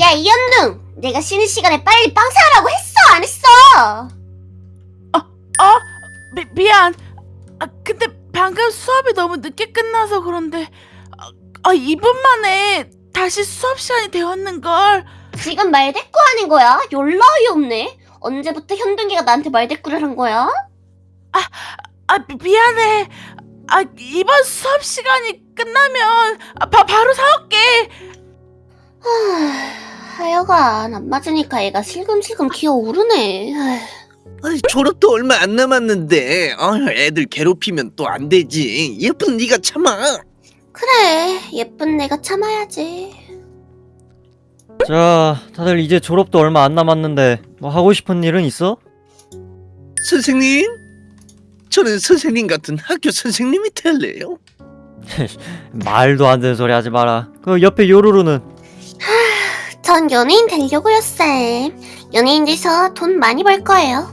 야 이현둥 내가 쉬는 시간에 빨리 빵 사라고 했어 안 했어 어? 미, 미안. 아, 근데 방금 수업이 너무 늦게 끝나서 그런데 아, 아 2분 만에 다시 수업 시간이 되었는걸. 지금 말대꾸 하는 거야 졸라 어이없네 언제부터 현둥이가 나한테 말대꾸를 한 거야? 아 미, 미안해. 아 이번 수업 시간이 끝나면 아, 바, 바로 안 맞으니까 애가 슬금슬금 기어 오르네. 아휴. 아니, 졸업도 얼마 안 남았는데. 어, 애들 괴롭히면 또 안 되지. 예쁜 네가 참아. 그래 예쁜 내가 참아야지. 자, 다들 이제 졸업도 얼마 안 남았는데 뭐 하고 싶은 일은 있어? 선생님? 저는 선생님 같은 학교 선생님이 될래요? 말도 안 되는 소리 하지 마라. 그 옆에 요루루는 전 연예인 되려고요 쌤 연예인 돼서 돈 많이 벌 거예요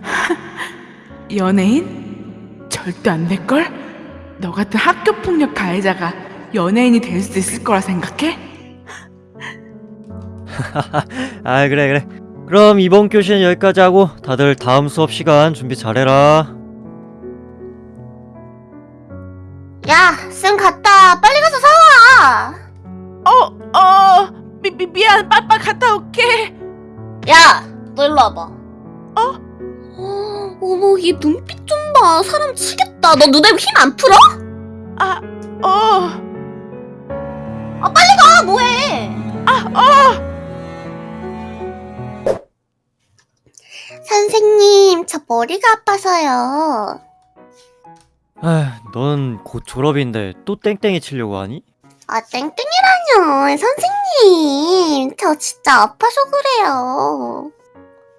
연예인? 절대 안 될걸? 너 같은 학교 폭력 가해자가 연예인이 될 수 있을 거라 생각해? 아 그래 그래. 그럼 이번 교시는 여기까지 하고 다들 다음 수업 시간 준비 잘해라. 야 쌤 갔다 미, 미, 미안, 빠빠 갔다 올게. 야, 너 일로 와봐. 어? 어머, 얘 눈빛 좀 봐. 사람 치겠다. 너 눈에 힘 안 풀어? 아, 어, 아, 뭐해? 아, 어. 선생님, 저 머리가 아파서요. 아, 넌 곧 졸업인데 또 땡땡이 치려고 하니? 아, 땡땡이라뇨. 선생님, 저 진짜 아파서 그래요.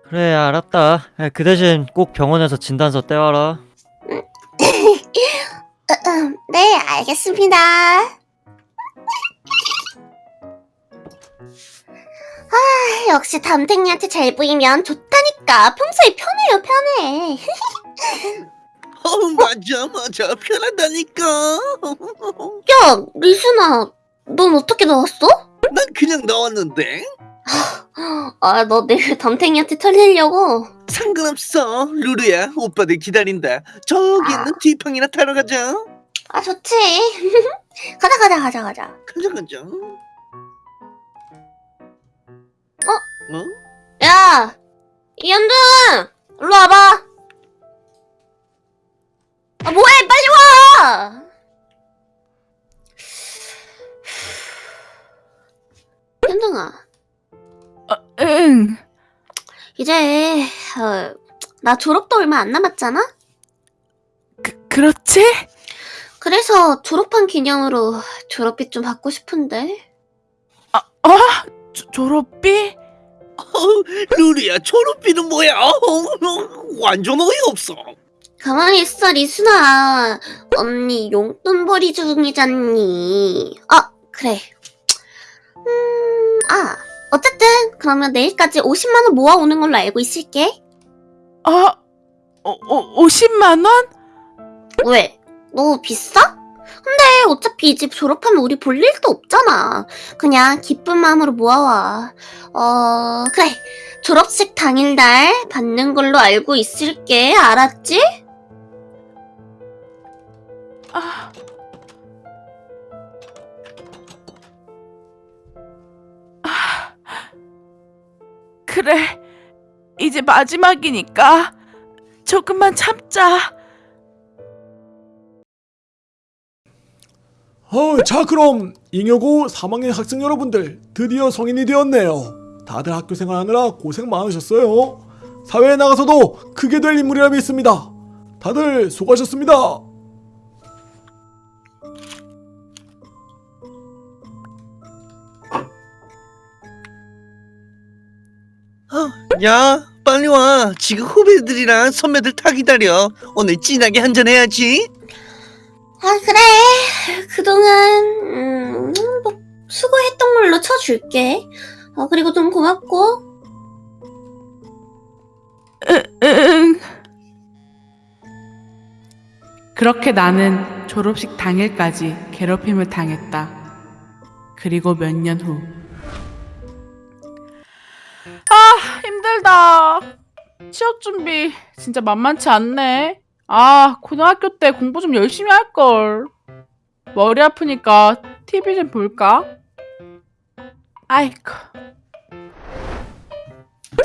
그래 알았다. 아, 그 대신 꼭 병원에서 진단서 떼와라. 네, 알겠습니다. 아, 역시 담탱이한테 잘 보이면 좋다니까. 평소에 편해요, 편해. 어 맞아 맞아 편하다니까 야, 리순아, 넌 어떻게 나왔어? 난 그냥 나왔는데 아, 너 내일 담탱이한테 털리려고? 상관없어 루루야 오빠들 기다린다 저기 있는 뒷방이나 타러 가자 아, 좋지. 가자, 가자, 가자, 가자. 가자 가자 어? 어? 야! 이현둥! 일로 와봐! 이제, 어, 나 졸업도 얼마 안 남았잖아? 그, 그렇지? 그래서 졸업한 기념으로 졸업비 좀 받고 싶은데. 어? 조, 졸업비? 어, 루루야 졸업비는 뭐야 어, 완전 어이없어 가만히 있어, 리순아. 언니 용돈벌이 중이잖니. 아, 그래. 음, 아, 어쨌든 그러면 내일까지 50만 원 모아오는 걸로 알고 있을게. 어, 어, 어 50만 원? 왜? 너무 비싸? 근데 어차피 이 집 졸업하면 우리 볼 일도 없잖아. 그냥 기쁜 마음으로 모아와. 어, 그래. 졸업식 당일날 받는 걸로 알고 있을게. 알았지? 아. 아. 그래. 이제 마지막이니까 조금만 참자. 어, 자 그럼 잉여고 3학년 학생 여러분들 드디어 성인이 되었네요. 다들 학교 생활하느라 고생 많으셨어요. 사회에 나가서도 크게 될 인물이라 믿습니다. 다들 수고하셨습니다. 야 빨리 와 지금 후배들이랑 선배들 다 기다려 오늘 진하게 한잔해야지 아, 그래. 그동안, 음, 뭐, 수고했던 걸로 쳐줄게. 어, 그리고 좀 고맙고. 응. 그렇게 나는 졸업식 당일까지 괴롭힘을 당했다. 그리고 몇 년 후, 힘들다. 취업 준비 진짜 만만치 않네. 아, 고등학교 때 공부 좀 열심히 할 걸. 머리 아프니까 TV 좀 볼까? 아이고.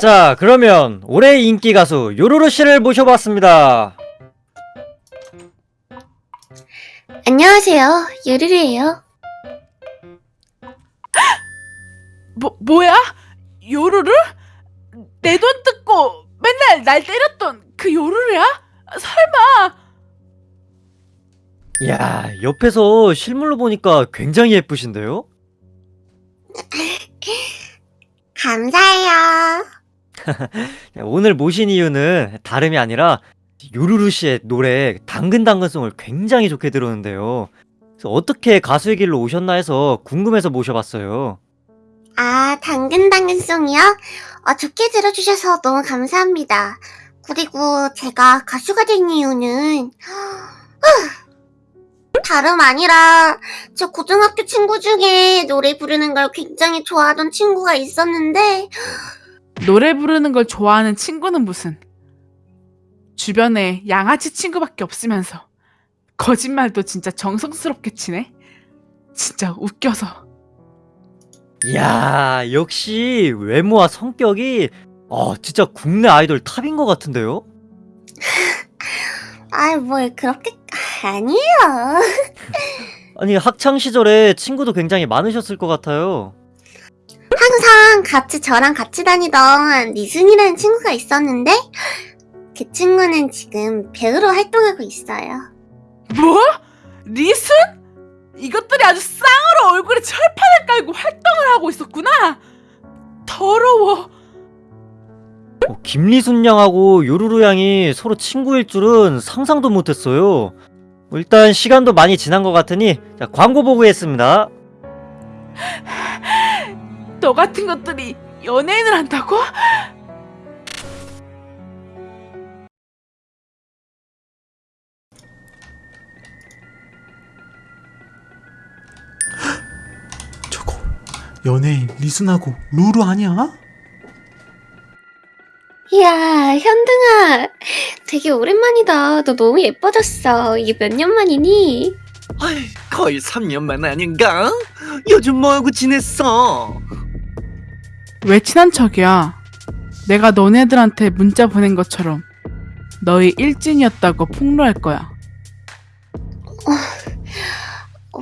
자, 그러면 올해 인기 가수 요루루 씨를 모셔봤습니다. 안녕하세요. 유리리예요. 뭐 뭐야? 요루루? 내 돈 뜯고 맨날 날 때렸던 그 요루루야? 설마? 이야, 옆에서 실물로 보니까 굉장히 예쁘신데요? 감사해요. 네, 오늘 모신 이유는 다름이 아니라 요루루 씨의 노래 당근당근송을 굉장히 좋게 들었는데요. 그래서 어떻게 가수의 길로 오셨나 해서 궁금해서 모셔봤어요. 아, 당근당근송이요? 어, 좋게 들어주셔서 너무 감사합니다. 그리고 제가 가수가 된 이유는, 후, 다름 아니라, 저 고등학교 친구 중에 노래 부르는 걸 굉장히 좋아하던 친구가 있었는데, 노래 부르는 걸 좋아하는 친구는 무슨? 주변에 양아치 친구밖에 없으면서 거짓말도 진짜 정성스럽게 치네. 진짜 웃겨서. 이야, 역시 외모와 성격이 어, 진짜 국내 아이돌 탑인 것 같은데요? 아이, 뭘 그렇게, 아니에요. 아니, 학창 시절에 친구도 굉장히 많으셨을 것 같아요. 항상 같이 저랑 같이 다니던 니순이라는 친구가 있었는데 그 친구는 지금 배우로 활동하고 있어요. 뭐? 리순? 이것들이 아주 쌍으로 얼굴에 철판 을 깔고 활동을 하고 있었구나. 더러워. 어, 김리순 양하고 요루루 양이 서로 친구일 줄은 상상도 못했어요. 뭐 일단 시간도 많이 지난 것 같으니 자, 광고 보고했습니다. 너 같은 것들이 연예인을 한다고? 연예인 리순하고 루루 아니야? 이야 현등아 되게 오랜만이다. 너 너무 예뻐졌어. 이게 몇 년 만이니? 아이, 거의 3년만 아닌가? 요즘 뭐하고 지냈어? 왜 친한 척이야? 내가 너네들한테 문자 보낸 것처럼 너희 일진이었다고 폭로할 거야.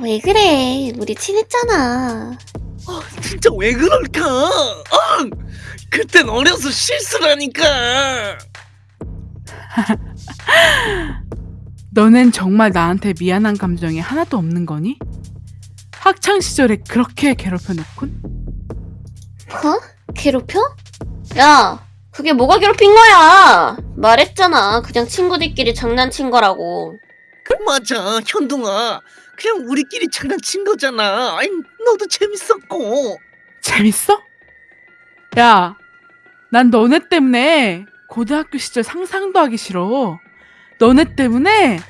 왜 그래? 우리 친했잖아. 진짜 왜 그럴까? 아, 그땐 어려서 실수라니까. 너넨 정말 나한테 미안한 감정이 하나도 없는 거니? 학창 시절에 그렇게 괴롭혀 놓군? 어? 괴롭혀? 야 그게 뭐가 괴롭힌 거야? 말했잖아. 그냥 친구들끼리 장난친 거라고. 맞아, 현동아. 그냥 우리끼리 장난친 거잖아. 아이, 너도 재밌었고. 재밌어? 야, 난 너네 때문에 고등학교 시절 상상도 하기 싫어. 너네 때문에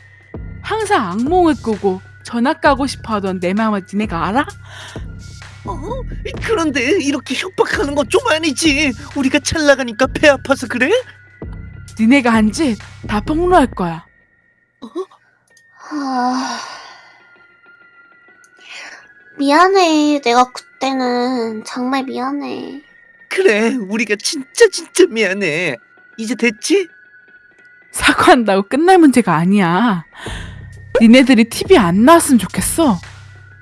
항상 악몽을 꾸고 전학 가고 싶어 하던 내 마음을 니네가 알아? 어? 그런데 이렇게 협박하는 건 좀 아니지. 우리가 잘 나가니까 배 아파서 그래? 니네가 한 짓 다 폭로할 거야. 하... 미안해. 내가 그때는 정말 미안해. 그래, 우리가 진짜 진짜 미안해. 이제 됐지? 사과한다고 끝날 문제가 아니야. 니네들이 TV 안 나왔으면 좋겠어.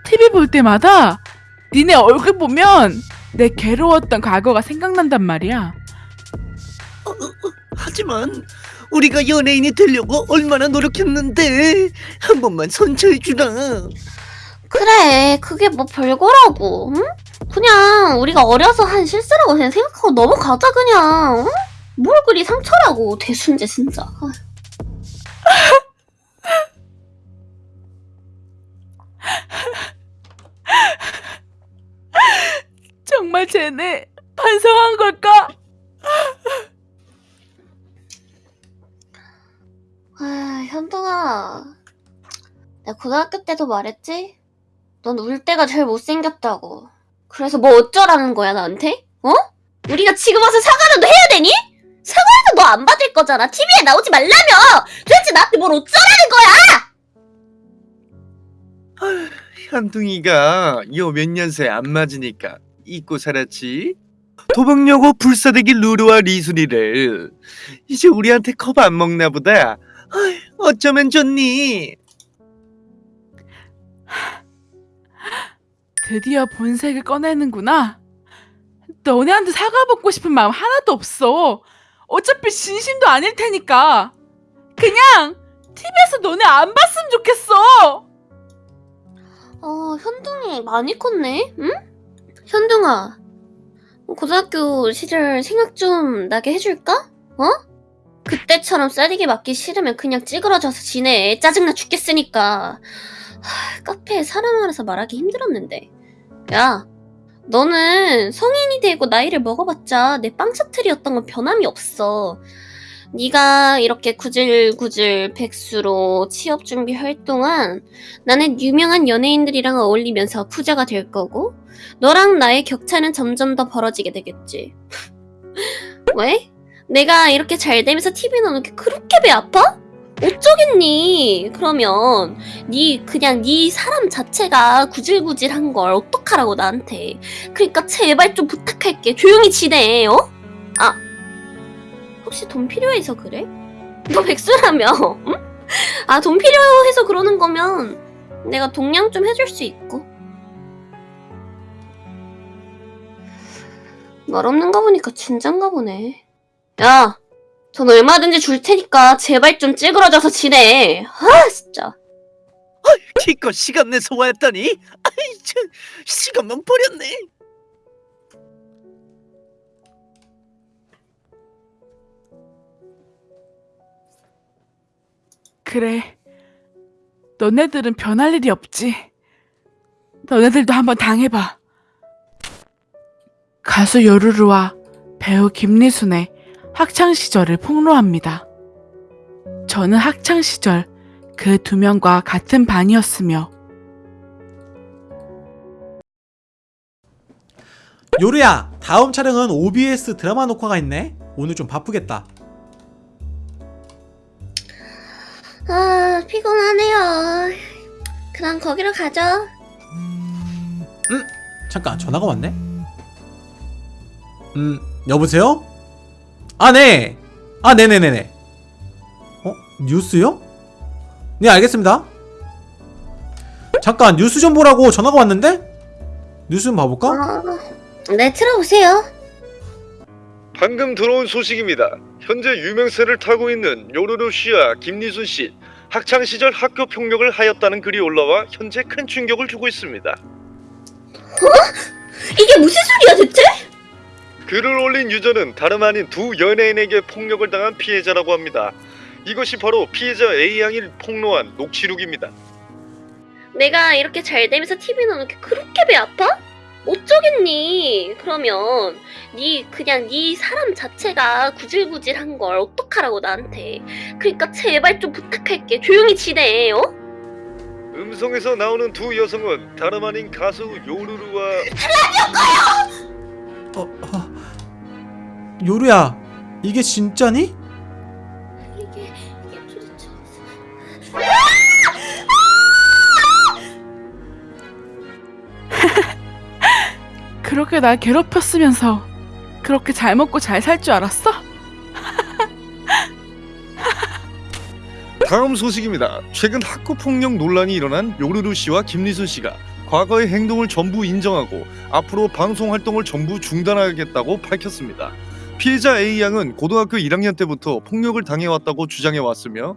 TV 볼 때마다 니네 얼굴 보면 내 괴로웠던 과거가 생각난단 말이야. 하지만 우리가 연예인이 되려고 얼마나 노력했는데 한 번만 선처해 주라. 그래, 그게 뭐 별거라고, 응? 그냥 우리가 어려서 한 실수라고 그냥 생각하고 넘어가자, 그냥, 응? 뭘 그리 상처라고, 대순재, 진짜. 정말 쟤네 반성한 걸까? 아, 현동아. 내가 고등학교 때도 말했지? 넌 울 때가 제일 못생겼다고. 그래서 뭐 어쩌라는 거야, 나한테? 어? 우리가 지금 와서 사과라도 해야 되니? 사과해도 너 안 받을 거잖아. TV에 나오지 말라며! 도대체 나한테 뭘 어쩌라는 거야! 현둥이가 요 몇 년새 안 맞으니까 잊고 살았지. 도박여고 불사대기 루루와 리순이를 이제 우리한테 겁안 먹나 보다. 어쩌면 좋니? 드디어 본색을 꺼내는구나. 너네한테 사과 받고 싶은 마음 하나도 없어. 어차피 진심도 아닐 테니까. 그냥 TV에서 너네 안 봤으면 좋겠어. 어, 현둥이 많이 컸네? 응? 현둥아, 고등학교 시절 생각 좀 나게 해줄까? 어? 그때처럼 쌀이게 맞기 싫으면 그냥 찌그러져서 지내. 짜증나 죽겠으니까. 하, 카페에 사람 많아서 말하기 힘들었는데. 야, 너는 성인이 되고 나이를 먹어봤자 내 빵샤틀이었던 건 변함이 없어. 네가 이렇게 구질구질 백수로 취업 준비할 동안 나는 유명한 연예인들이랑 어울리면서 부자가 될 거고 너랑 나의 격차는 점점 더 벌어지게 되겠지. 왜? 내가 이렇게 잘 되면서 TV 나오는 게 그렇게 배 아파? 어쩌겠니? 그러면 네 그냥 네 사람 자체가 구질구질한 걸 어떡하라고 나한테. 그러니까 제발 좀 부탁할게. 조용히 지내. 어? 아 혹시 돈 필요해서 그래? 너 백수라며? 응? 아돈 필요해서 그러는 거면 내가 동양 좀 해줄 수 있고. 말 없는 거 보니까 진짠가 보네. 야, 돈 얼마든지 줄 테니까 제발 좀 찌그러져서 지내. 아, 진짜. 기껏 시간 내서 왔더니 아이 참 시간만 버렸네. 그래. 너네들은 변할 일이 없지. 너네들도 한번 당해봐. 가수 요루루와 배우 김리순의 학창 시절을 폭로합니다. 저는 학창 시절 그 두 명과 같은 반이었으며 요루야, 다음 촬영은 OBS 드라마 녹화가 있네. 오늘 좀 바쁘겠다. 아, 피곤하네요. 그럼 거기로 가죠. 잠깐 전화가 왔네. 음, 여보세요? 아, 네. 아, 네네네네. 어, 뉴스요? 네, 알겠습니다. 잠깐 뉴스 좀 보라고 전화가 왔는데? 뉴스 좀 봐볼까? 어, 네, 틀어보세요. 방금 들어온 소식입니다. 현재 유명세를 타고 있는 요루루 씨와 김리순 씨 학창 시절 학교 폭력을 하였다는 글이 올라와 현재 큰 충격을 주고 있습니다. 이게 무슨 소리야, 대체? 글을 올린 유저는 다름 아닌 두 연예인에게 폭력을 당한 피해자라고 합니다. 이것이 바로 피해자 A 양이 폭로한 녹취錄입니다. 내가 이렇게 잘 되면서 TV 나오는 게 그렇게 배 아파? 어쩌겠니? 그러면 네 그냥 네 사람 자체가 구질구질한 걸 어떡하라고 나한테. 그러니까 제발 좀 부탁할게. 조용히 지내. 어? 음성에서 나오는 두 여성은 다름 아닌 가수 요루루와 어, 어, 요루야, 이게 진짜니? 이게 이게 도대체 무슨 그렇게 날 괴롭혔으면서 그렇게 잘 먹고 잘 살 줄 알았어? 다음 소식입니다. 최근 학교 폭력 논란이 일어난 요르루 씨와 김리순 씨가 과거의 행동을 전부 인정하고 앞으로 방송 활동을 전부 중단하겠다고 밝혔습니다. 피해자 A 양은 고등학교 1학년 때부터 폭력을 당해왔다고 주장해 왔으며